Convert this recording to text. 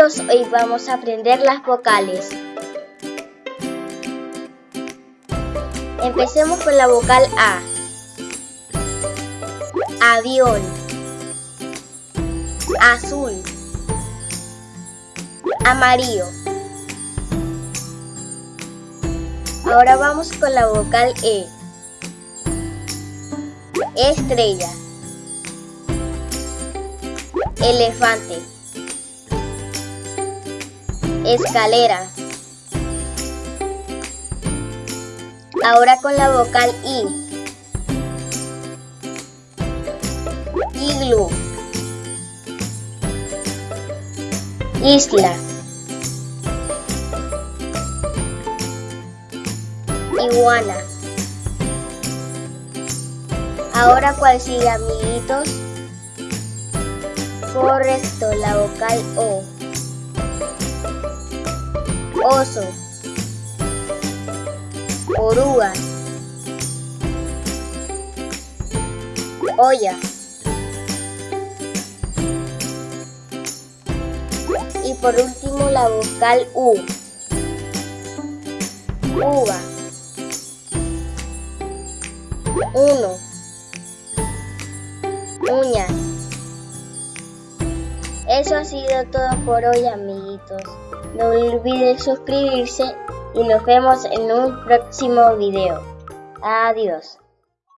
hoy vamos a aprender las vocales. Empecemos con la vocal A. Avión. Azul. Amarillo. Ahora vamos con la vocal E. Estrella. Elefante. Escalera. Ahora con la vocal I. Iglú. Isla. Iguana. Ahora cuál sigue amiguitos. Correcto, la vocal O. Oso. Oruga. Olla. Y por último la vocal U. Uva. Uno. Uñas. Eso ha sido todo por hoy amiguitos. No olviden suscribirse y nos vemos en un próximo video. Adiós.